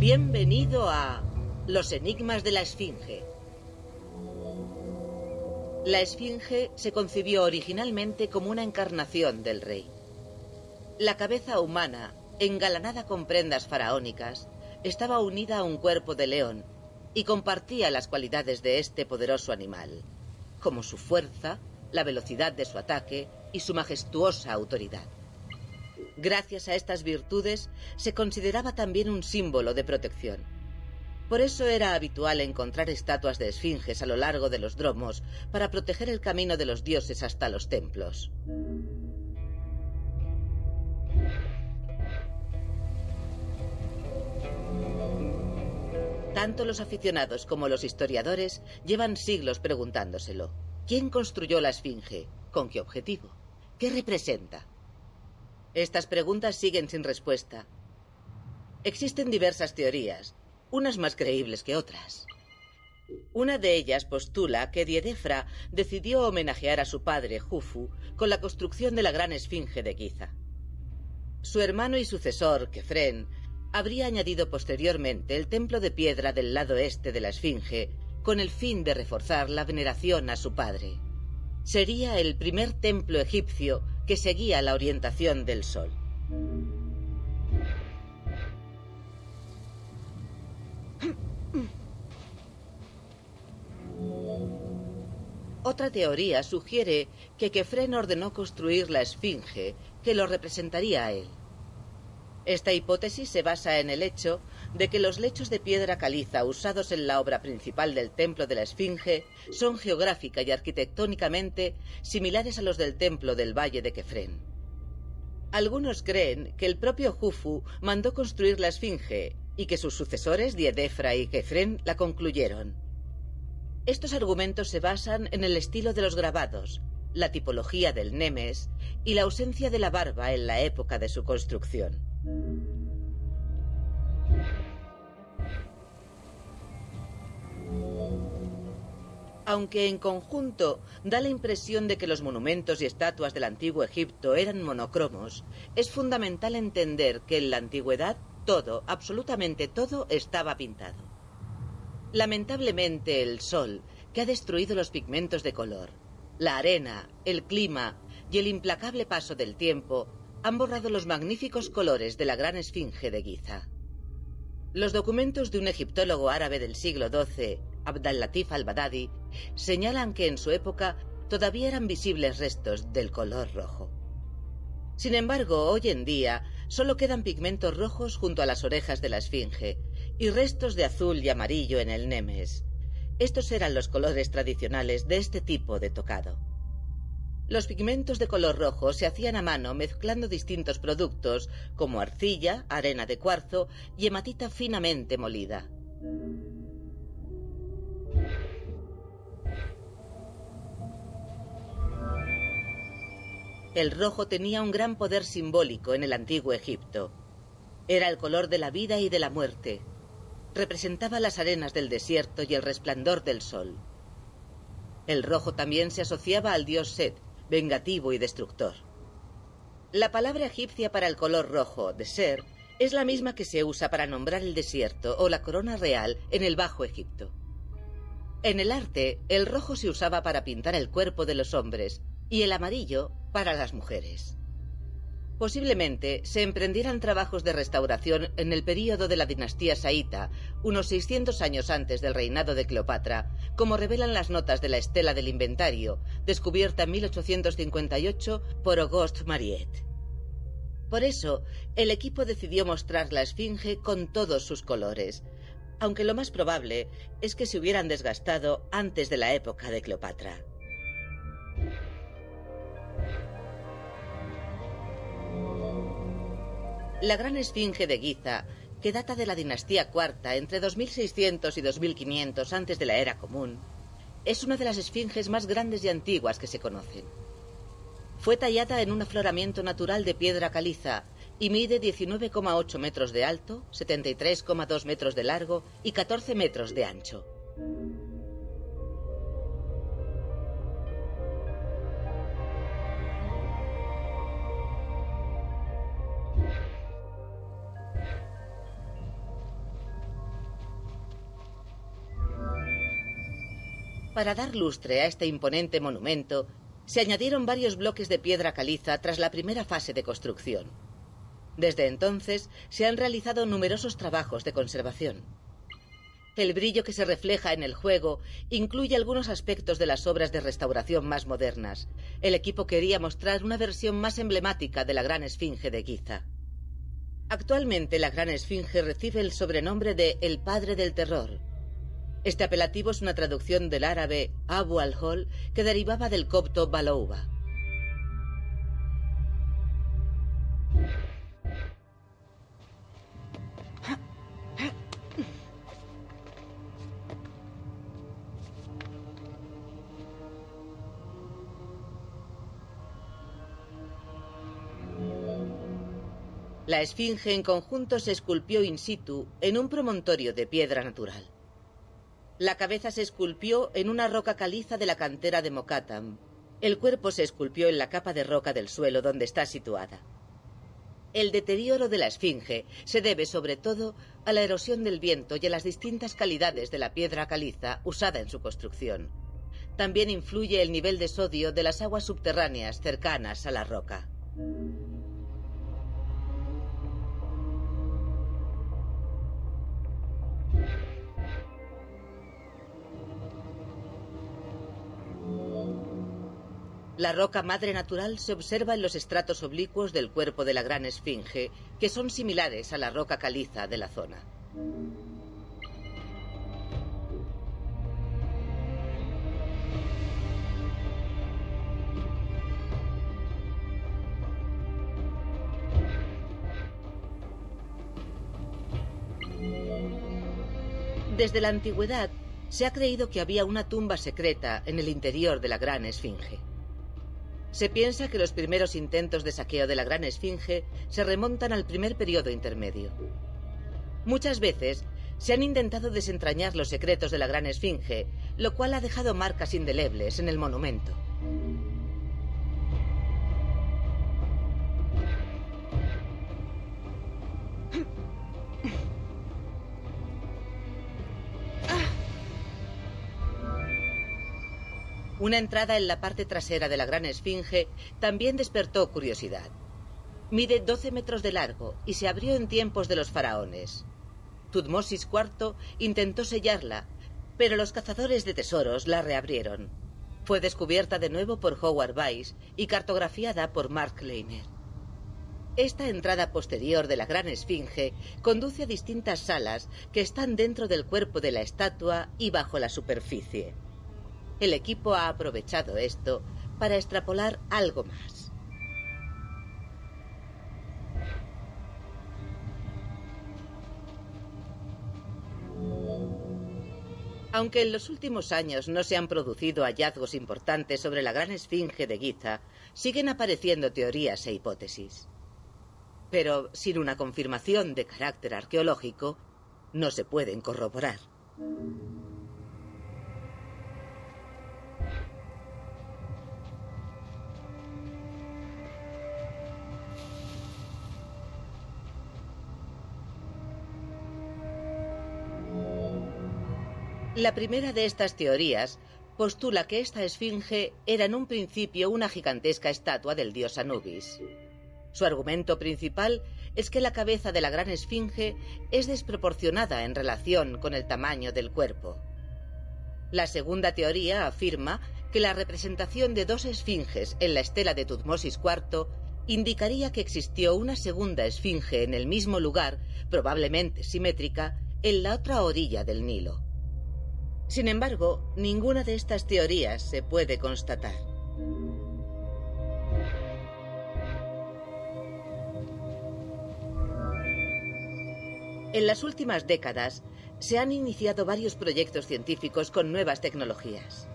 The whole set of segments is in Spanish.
Bienvenido a Los Enigmas de la Esfinge. La Esfinge se concibió originalmente como una encarnación del rey. La cabeza humana, engalanada con prendas faraónicas, estaba unida a un cuerpo de león y compartía las cualidades de este poderoso animal, como su fuerza, la velocidad de su ataque y su majestuosa autoridad. Gracias a estas virtudes se consideraba también un símbolo de protección. Por eso era habitual encontrar estatuas de esfinges a lo largo de los dromos para proteger el camino de los dioses hasta los templos. Tanto los aficionados como los historiadores llevan siglos preguntándoselo. ¿Quién construyó la Esfinge? ¿Con qué objetivo? ¿Qué representa? Estas preguntas siguen sin respuesta. Existen diversas teorías, unas más creíbles que otras. Una de ellas postula que Diedefra decidió homenajear a su padre, Jufu, con la construcción de la gran esfinge de Giza. Su hermano y sucesor, Kefren, habría añadido posteriormente el templo de piedra del lado este de la esfinge, con el fin de reforzar la veneración a su padre. Sería el primer templo egipcio que seguía la orientación del sol. Otra teoría sugiere que Kefren ordenó construir la esfinge que lo representaría a él. Esta hipótesis se basa en el hecho de que los lechos de piedra caliza usados en la obra principal del templo de la Esfinge son geográfica y arquitectónicamente similares a los del templo del Valle de Kefren. Algunos creen que el propio Jufu mandó construir la Esfinge y que sus sucesores Diedefra y Kefren la concluyeron. Estos argumentos se basan en el estilo de los grabados, la tipología del Nemes y la ausencia de la barba en la época de su construcción. Aunque en conjunto da la impresión de que los monumentos y estatuas del antiguo Egipto eran monocromos, es fundamental entender que en la antigüedad todo, absolutamente todo, estaba pintado. Lamentablemente el sol, que ha destruido los pigmentos de color, la arena, el clima y el implacable paso del tiempo han borrado los magníficos colores de la gran esfinge de Giza. Los documentos de un egiptólogo árabe del siglo XII, Abdal-Latif al-Badadi, señalan que en su época todavía eran visibles restos del color rojo. Sin embargo, hoy en día solo quedan pigmentos rojos junto a las orejas de la esfinge y restos de azul y amarillo en el nemes. Estos eran los colores tradicionales de este tipo de tocado. Los pigmentos de color rojo se hacían a mano mezclando distintos productos como arcilla, arena de cuarzo y hematita finamente molida. El rojo tenía un gran poder simbólico en el antiguo Egipto. Era el color de la vida y de la muerte. Representaba las arenas del desierto y el resplandor del sol. El rojo también se asociaba al dios Set, vengativo y destructor. La palabra egipcia para el color rojo, de ser, es la misma que se usa para nombrar el desierto o la corona real en el Bajo Egipto. En el arte, el rojo se usaba para pintar el cuerpo de los hombres y el amarillo para las mujeres. Posiblemente se emprendieran trabajos de restauración en el período de la dinastía saíta, unos 600 años antes del reinado de Cleopatra, como revelan las notas de la estela del inventario, descubierta en 1858 por Auguste Mariette. Por eso, el equipo decidió mostrar la esfinge con todos sus colores, aunque lo más probable es que se hubieran desgastado antes de la época de Cleopatra. La gran esfinge de Giza, que data de la dinastía cuarta entre 2600 y 2500 antes de la era común, es una de las esfinges más grandes y antiguas que se conocen. Fue tallada en un afloramiento natural de piedra caliza y mide 19,8 metros de alto, 73,2 metros de largo y 14 metros de ancho. Para dar lustre a este imponente monumento, se añadieron varios bloques de piedra caliza tras la primera fase de construcción. Desde entonces se han realizado numerosos trabajos de conservación. El brillo que se refleja en el juego incluye algunos aspectos de las obras de restauración más modernas. El equipo quería mostrar una versión más emblemática de la Gran Esfinge de Giza. Actualmente la Gran Esfinge recibe el sobrenombre de El Padre del Terror. Este apelativo es una traducción del árabe Abu al-Hol que derivaba del copto Balouba. La esfinge en conjunto se esculpió in situ en un promontorio de piedra natural. La cabeza se esculpió en una roca caliza de la cantera de Mokatam. El cuerpo se esculpió en la capa de roca del suelo donde está situada. El deterioro de la esfinge se debe sobre todo a la erosión del viento y a las distintas calidades de la piedra caliza usada en su construcción. También influye el nivel de sodio de las aguas subterráneas cercanas a la roca. La roca madre natural se observa en los estratos oblicuos del cuerpo de la gran esfinge, que son similares a la roca caliza de la zona. Desde la antigüedad se ha creído que había una tumba secreta en el interior de la gran esfinge. Se piensa que los primeros intentos de saqueo de la Gran Esfinge se remontan al primer periodo intermedio. Muchas veces se han intentado desentrañar los secretos de la Gran Esfinge, lo cual ha dejado marcas indelebles en el monumento. Una entrada en la parte trasera de la gran esfinge también despertó curiosidad. Mide 12 metros de largo y se abrió en tiempos de los faraones. Tutmosis IV intentó sellarla, pero los cazadores de tesoros la reabrieron. Fue descubierta de nuevo por Howard Weiss y cartografiada por Mark Leiner. Esta entrada posterior de la gran esfinge conduce a distintas salas que están dentro del cuerpo de la estatua y bajo la superficie. El equipo ha aprovechado esto para extrapolar algo más. Aunque en los últimos años no se han producido hallazgos importantes sobre la gran esfinge de Giza, siguen apareciendo teorías e hipótesis. Pero sin una confirmación de carácter arqueológico, no se pueden corroborar. La primera de estas teorías postula que esta esfinge era en un principio una gigantesca estatua del dios Anubis. Su argumento principal es que la cabeza de la gran esfinge es desproporcionada en relación con el tamaño del cuerpo. La segunda teoría afirma que la representación de dos esfinges en la estela de Tutmosis IV indicaría que existió una segunda esfinge en el mismo lugar, probablemente simétrica, en la otra orilla del Nilo. Sin embargo, ninguna de estas teorías se puede constatar. En las últimas décadas se han iniciado varios proyectos científicos con nuevas tecnologías.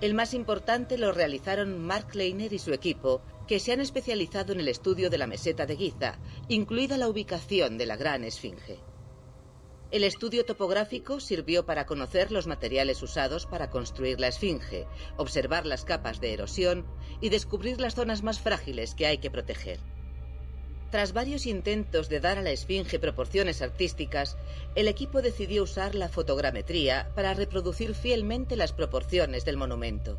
El más importante lo realizaron Mark Leiner y su equipo, que se han especializado en el estudio de la meseta de Giza, incluida la ubicación de la Gran Esfinge. El estudio topográfico sirvió para conocer los materiales usados para construir la esfinge, observar las capas de erosión y descubrir las zonas más frágiles que hay que proteger. Tras varios intentos de dar a la esfinge proporciones artísticas, el equipo decidió usar la fotogrametría para reproducir fielmente las proporciones del monumento.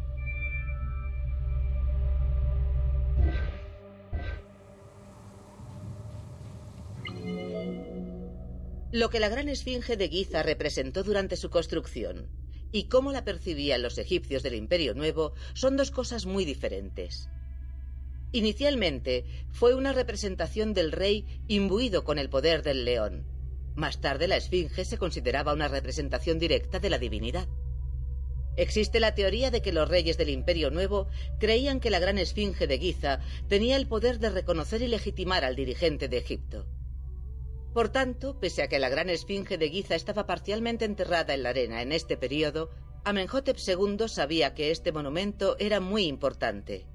Lo que la gran esfinge de Giza representó durante su construcción y cómo la percibían los egipcios del Imperio Nuevo son dos cosas muy diferentes. Inicialmente fue una representación del rey imbuido con el poder del león. Más tarde la esfinge se consideraba una representación directa de la divinidad. Existe la teoría de que los reyes del Imperio Nuevo creían que la gran esfinge de Giza tenía el poder de reconocer y legitimar al dirigente de Egipto. Por tanto, pese a que la gran esfinge de Giza estaba parcialmente enterrada en la arena en este periodo, Amenhotep II sabía que este monumento era muy importante.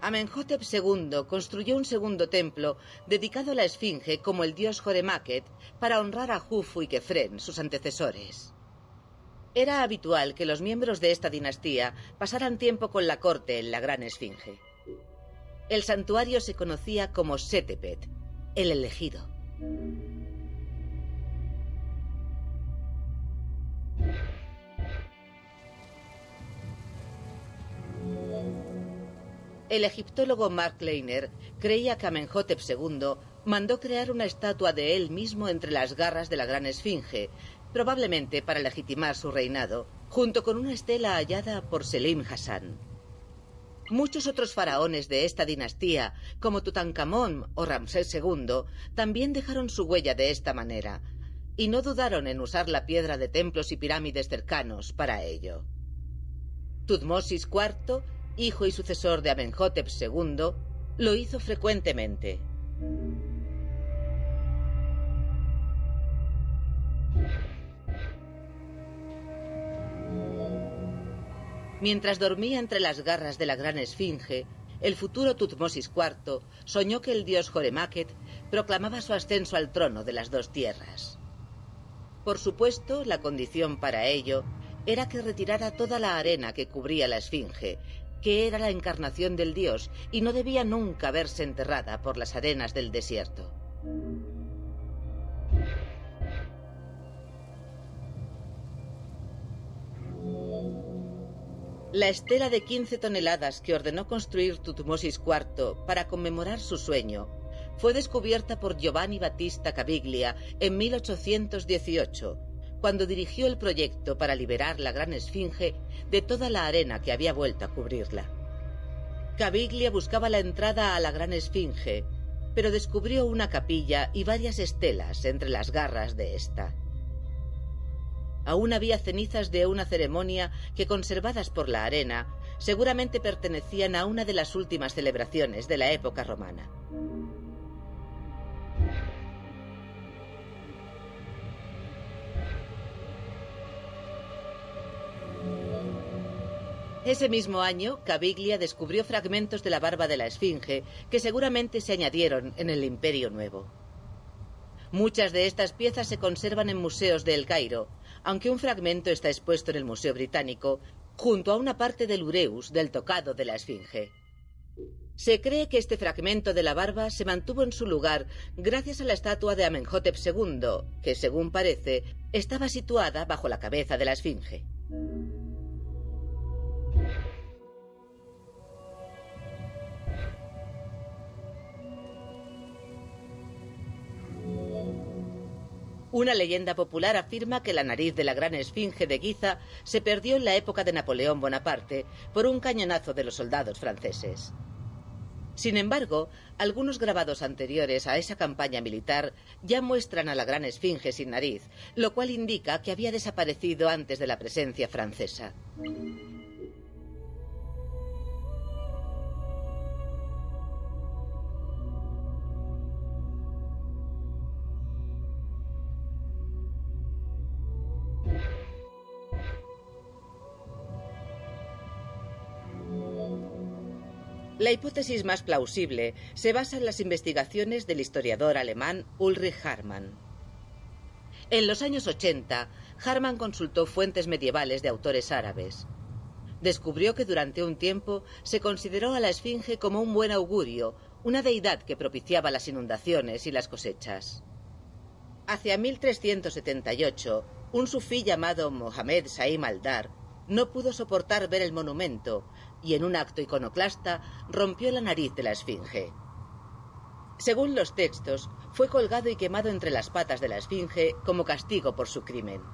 Amenhotep II construyó un segundo templo dedicado a la Esfinge como el dios Joremáquet para honrar a Jufu y Kefren, sus antecesores. Era habitual que los miembros de esta dinastía pasaran tiempo con la corte en la Gran Esfinge. El santuario se conocía como Setepet, el elegido. El egiptólogo Mark Leiner creía que Amenhotep II mandó crear una estatua de él mismo entre las garras de la gran esfinge, probablemente para legitimar su reinado, junto con una estela hallada por Selim Hassan. Muchos otros faraones de esta dinastía, como Tutankamón o Ramsés II, también dejaron su huella de esta manera, y no dudaron en usar la piedra de templos y pirámides cercanos para ello. Tutmosis IV hijo y sucesor de Amenhotep II, lo hizo frecuentemente. Mientras dormía entre las garras de la gran esfinge, el futuro Tutmosis IV soñó que el dios Joremáquet proclamaba su ascenso al trono de las dos tierras. Por supuesto, la condición para ello era que retirara toda la arena que cubría la esfinge que era la encarnación del dios y no debía nunca verse enterrada por las arenas del desierto. La estela de 15 toneladas que ordenó construir Tutmosis IV para conmemorar su sueño fue descubierta por Giovanni Battista Caviglia en 1818 cuando dirigió el proyecto para liberar la gran esfinge de toda la arena que había vuelto a cubrirla. Caviglia buscaba la entrada a la gran esfinge, pero descubrió una capilla y varias estelas entre las garras de esta. Aún había cenizas de una ceremonia que, conservadas por la arena, seguramente pertenecían a una de las últimas celebraciones de la época romana. Ese mismo año, Caviglia descubrió fragmentos de la barba de la Esfinge que seguramente se añadieron en el Imperio Nuevo. Muchas de estas piezas se conservan en museos de El Cairo, aunque un fragmento está expuesto en el Museo Británico, junto a una parte del ureus del tocado de la Esfinge. Se cree que este fragmento de la barba se mantuvo en su lugar gracias a la estatua de Amenhotep II, que, según parece, estaba situada bajo la cabeza de la Esfinge. Una leyenda popular afirma que la nariz de la gran esfinge de Giza se perdió en la época de Napoleón Bonaparte por un cañonazo de los soldados franceses. Sin embargo, algunos grabados anteriores a esa campaña militar ya muestran a la gran esfinge sin nariz, lo cual indica que había desaparecido antes de la presencia francesa. La hipótesis más plausible se basa en las investigaciones del historiador alemán Ulrich Hartmann. En los años 80, Harman consultó fuentes medievales de autores árabes. Descubrió que durante un tiempo se consideró a la Esfinge como un buen augurio, una deidad que propiciaba las inundaciones y las cosechas. Hacia 1378, un sufí llamado Mohamed Saim al-Dar no pudo soportar ver el monumento y en un acto iconoclasta rompió la nariz de la esfinge. Según los textos, fue colgado y quemado entre las patas de la esfinge como castigo por su crimen.